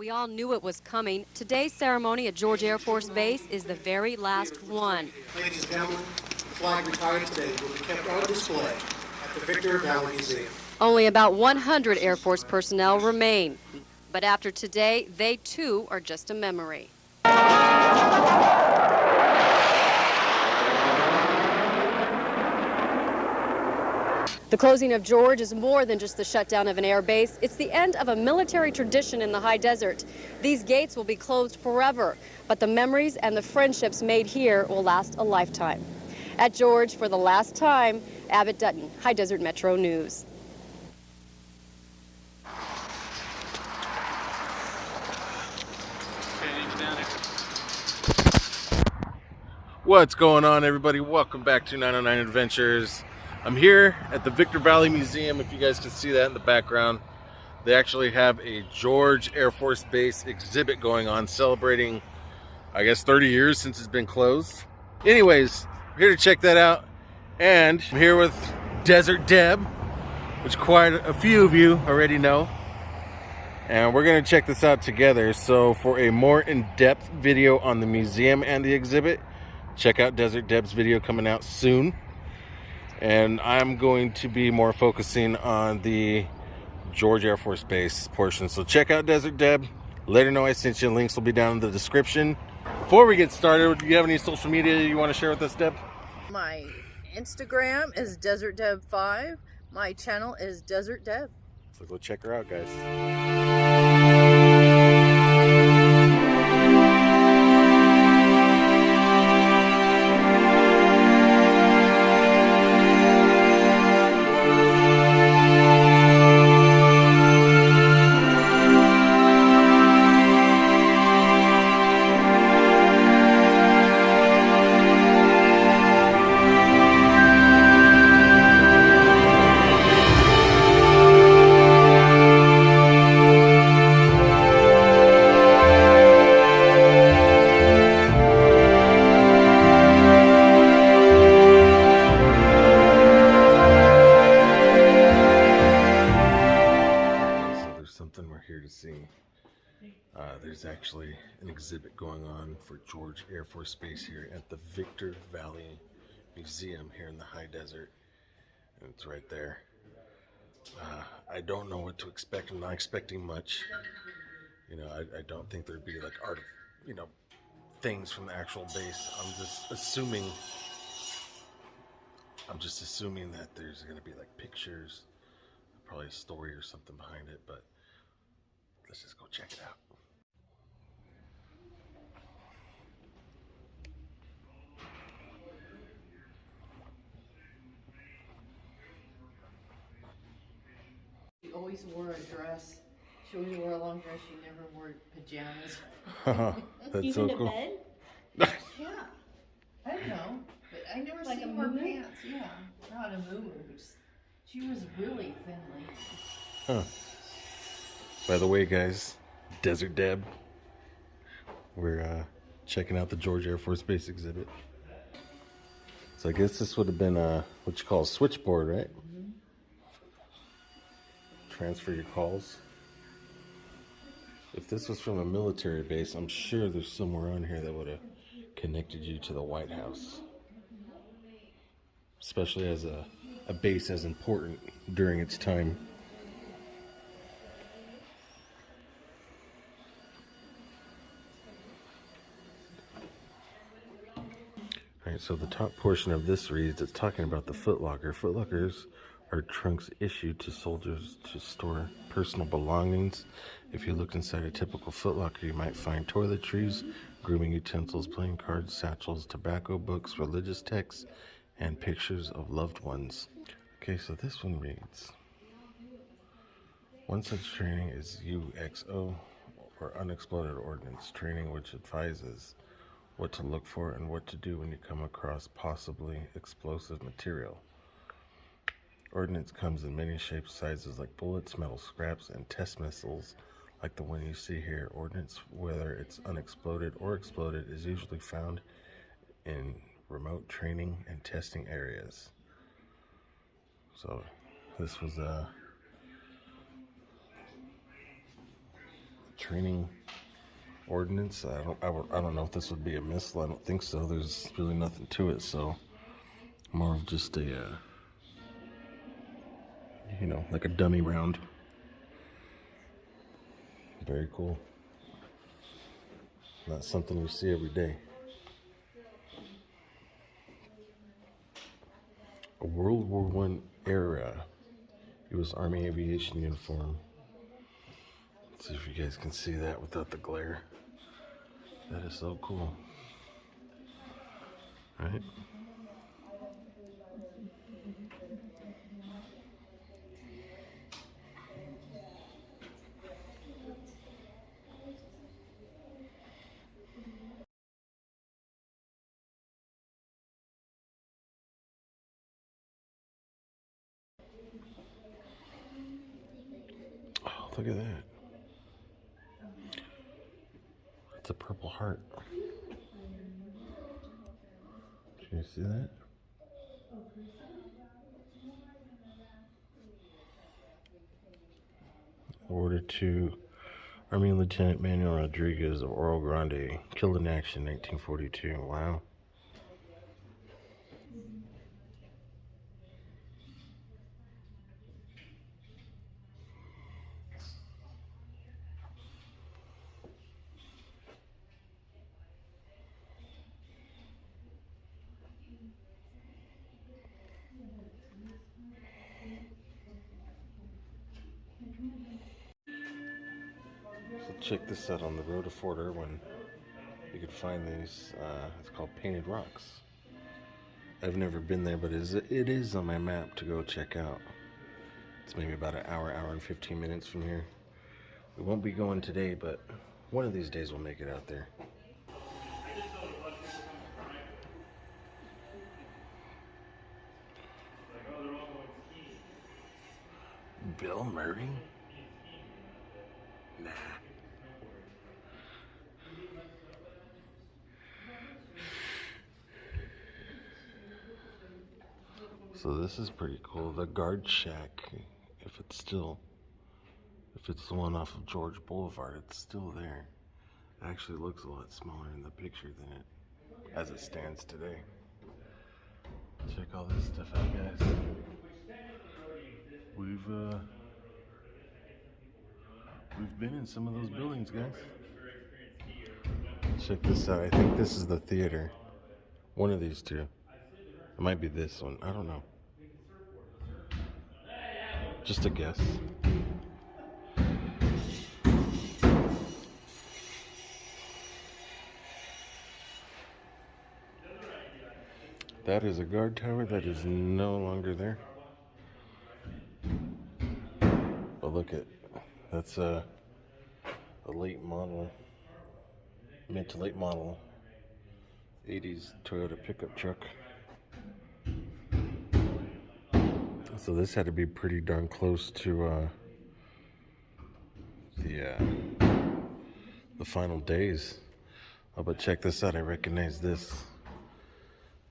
We all knew it was coming. Today's ceremony at George Air Force Base is the very last one. Ladies and gentlemen, the flag retired today will be kept on display at the Victor Valley Museum. Only about 100 Air Force personnel remain. But after today, they too are just a memory. The closing of George is more than just the shutdown of an air base. It's the end of a military tradition in the high desert. These gates will be closed forever, but the memories and the friendships made here will last a lifetime. At George, for the last time, Abbott Dutton, High Desert Metro News. What's going on, everybody? Welcome back to 909 Adventures. I'm here at the Victor Valley Museum. If you guys can see that in the background, they actually have a George Air Force Base exhibit going on celebrating, I guess, 30 years since it's been closed. Anyways, I'm here to check that out. And I'm here with Desert Deb, which quite a few of you already know. And we're to check this out together. So for a more in-depth video on the museum and the exhibit, check out Desert Deb's video coming out soon. And I'm going to be more focusing on the George Air Force Base portion. So check out Desert Deb. Let her know I sent you. Links will be down in the description. Before we get started, do you have any social media you want to share with us, Deb? My Instagram is Desert Deb 5 My channel is Desert Deb. So go check her out, guys. George Air Force Base here at the Victor Valley Museum here in the high desert. And it's right there. Uh, I don't know what to expect. I'm not expecting much. You know, I, I don't think there'd be like art, you know, things from the actual base. I'm just assuming. I'm just assuming that there's going to be like pictures, probably a story or something behind it, but let's just go check it out. She always wore a dress. She always wore a long dress. She never wore pajamas. That's Even so to cool. Yeah. I don't know. But I never Like seen a her moo-moo? pants. Yeah. Not a moo She was really thinly. Huh. By the way, guys, Desert Deb, we're uh, checking out the George Air Force Base exhibit. So I guess this would have been a what you call a switchboard, right? Transfer your calls. If this was from a military base, I'm sure there's somewhere on here that would have connected you to the White House. Especially as a, a base as important during its time. All right, so the top portion of this reads it's talking about the footlocker. Footlockers are trunks issued to soldiers to store personal belongings. If you look inside a typical footlocker, you might find toiletries, grooming utensils, playing cards, satchels, tobacco books, religious texts, and pictures of loved ones. Okay, so this one reads One such training is UXO, or Unexploded Ordnance Training, which advises what to look for and what to do when you come across possibly explosive material. Ordnance comes in many shapes, sizes like bullets, metal scraps, and test missiles like the one you see here. Ordnance, whether it's unexploded or exploded, is usually found in remote training and testing areas. So this was a training ordinance. I don't, I, I don't know if this would be a missile. I don't think so. There's really nothing to it, so more of just a, uh, you know, like a dummy round. Very cool. Not something you see every day. A World War One era U.S. Army aviation uniform. Let's see if you guys can see that without the glare. That is so cool. Right? Oh, look at that. It's a purple heart. Can you see that? Awarded to Army Lieutenant Manuel Rodriguez of Oro Grande, killed in action 1942. Wow. So check this out on the road to Fort Irwin. You can find these. Uh, it's called Painted Rocks. I've never been there, but it is, it is on my map to go check out. It's maybe about an hour, hour and 15 minutes from here. We won't be going today, but one of these days we'll make it out there. Bill Murray? Nah. So this is pretty cool. The guard shack, if it's still, if it's the one off of George Boulevard, it's still there. It actually looks a lot smaller in the picture than it, as it stands today. Check all this stuff out, guys. We've, uh, we've been in some of those buildings, guys. Check this out. I think this is the theater. One of these two. It might be this one. I don't know. Just a guess. That is a guard tower that is no longer there. Look at that's a a late model, mid to late model, 80s Toyota pickup truck. So this had to be pretty darn close to uh, the uh, the final days. Oh, but check this out! I recognize this.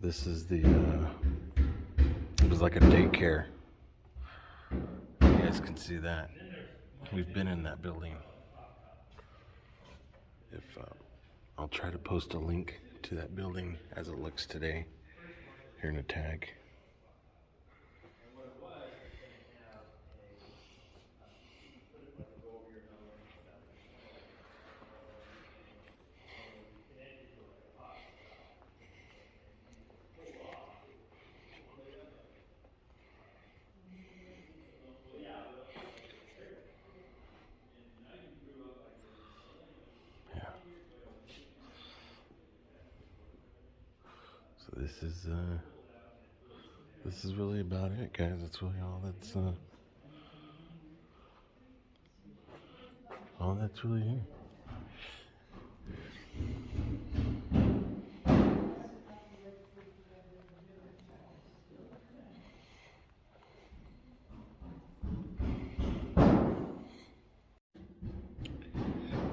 This is the. Uh, it was like a daycare. Guys can see that. We've been in that building. If uh, I'll try to post a link to that building as it looks today here in a tag. This is uh this is really about it, guys. That's really all that's uh all that's really here.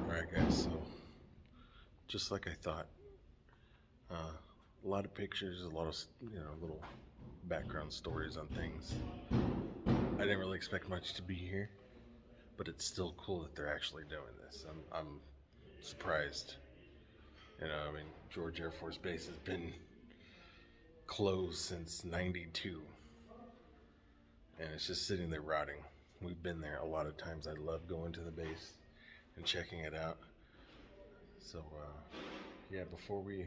Alright guys, so just like I thought. A lot of pictures, a lot of you know little background stories on things. I didn't really expect much to be here, but it's still cool that they're actually doing this. I'm, I'm surprised. You know, I mean, George Air Force Base has been closed since 92 and it's just sitting there rotting. We've been there a lot of times. I love going to the base and checking it out. So, uh, yeah, before we,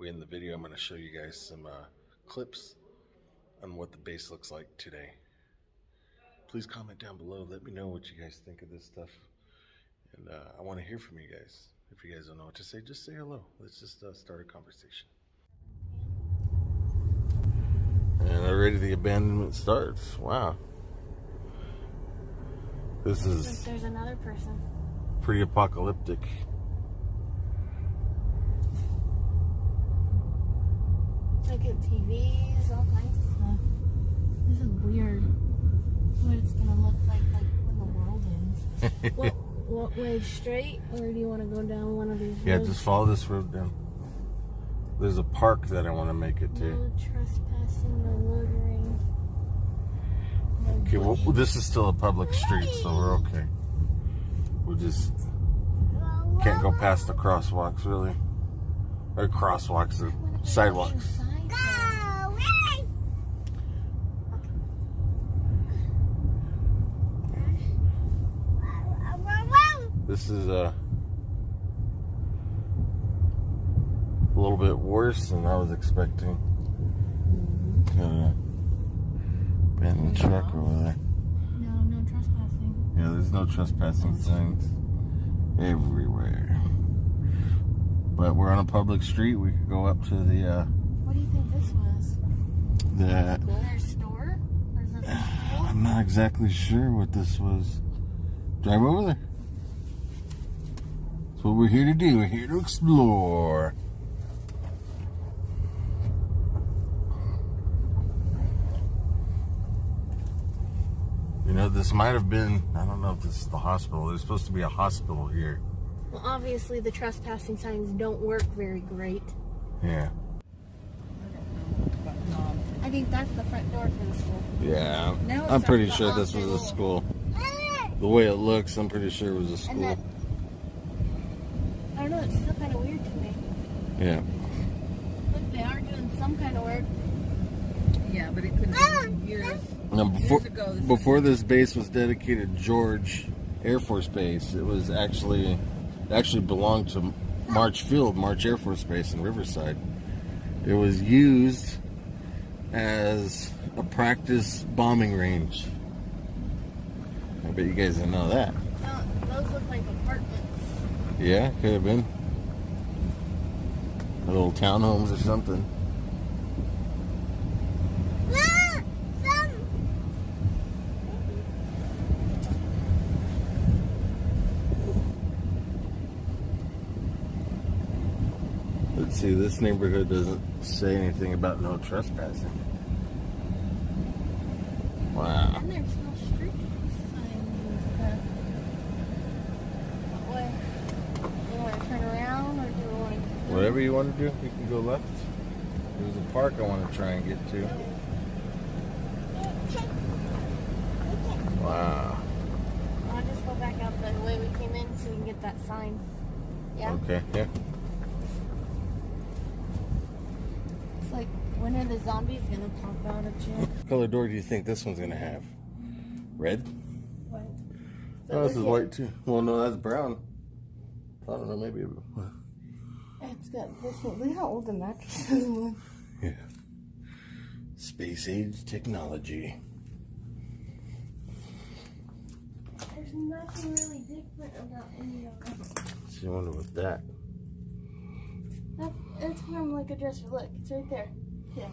we end the video, I'm going to show you guys some uh, clips on what the base looks like today. Please comment down below. Let me know what you guys think of this stuff. And uh, I want to hear from you guys. If you guys don't know what to say, just say hello. Let's just uh, start a conversation. And already the abandonment starts. Wow. This is there's another person. pretty apocalyptic. Look at TVs, all kinds of stuff. This is weird. What it's gonna look like, like when the world ends. what, what way straight, or do you want to go down one of these Yeah, roads? just follow this road down. There's a park that I want to make it to. No trespassing, no loitering. No Okay, well, this is still a public street, so we're okay. We just can't go past the crosswalks, really. Or crosswalks, if sidewalks. put signs there? This is uh, a little bit worse than I was expecting. Got a abandoned truck over there. No, no trespassing. Yeah, there's no trespassing signs everywhere. But we're on a public street. We could go up to the uh, What do you think this was? the. Their store? Or is this a? I'm not exactly sure what this was. Drive over there. That's what we're here to do. We're here to explore. You know, this might have been, I don't know if this is the hospital. There's supposed to be a hospital here. Well, obviously the trespassing signs don't work very great. Yeah. I think that's the front door for the school. Yeah. Now it's I'm pretty like the sure this was a school. The way it looks, I'm pretty sure it was a And school. That, I don't know, it's still kind of weird to me. Yeah. Look, they are doing some kind of work. Yeah, but it couldn't have been um, years. Now, before, Years ago, this before this base was dedicated George Air Force Base, it was actually it actually belonged to March Field, March Air Force Base in Riverside. It was used as a practice bombing range. I bet you guys didn't know that. No, those look like apartments. Yeah, could have been. Little townhomes or something. Let's see, this neighborhood doesn't say anything about no trespassing. Wow. And there's no street signs and stuff. What way? Do you want to turn around or do you want to... Whatever you want to do, you can go left. There's a park I want to try and get to. Wow. I'll just go back out the way we came in so we can get that sign. Yeah? Okay, yeah. It's like, when are the zombies going to pop out of you? What color door do you think this one's gonna have? Red? What? Oh, this is white too. Well, no, that's brown. I don't know, maybe. It's got this one. Look how old the mattress is. Yeah. Space age technology. There's nothing really different about any of them. So you wonder what that. That's, it's from like a dresser. Look, it's right there. Yeah.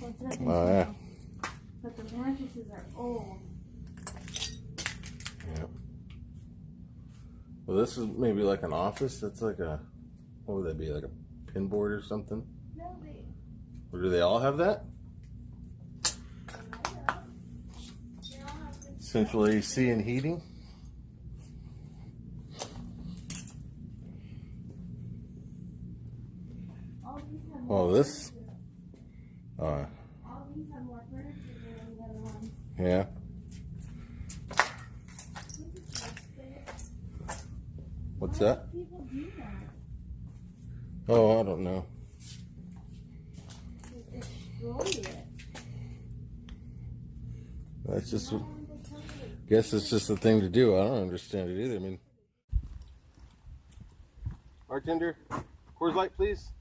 Well, it's nothing Oh yeah. But the mattresses are old. Yeah. Well, this is maybe like an office. That's like a. What would that be? Like a pin board or something? No, they. Or do they all have that? They all have this- Central AC and heating. All these have more Oh, this. Uh, All these have more furniture than the other one. yeah. What's that? Oh, I don't know. That's just, you? guess it's just the thing to do. I don't understand it either. I mean, bartender, Coors Light, please.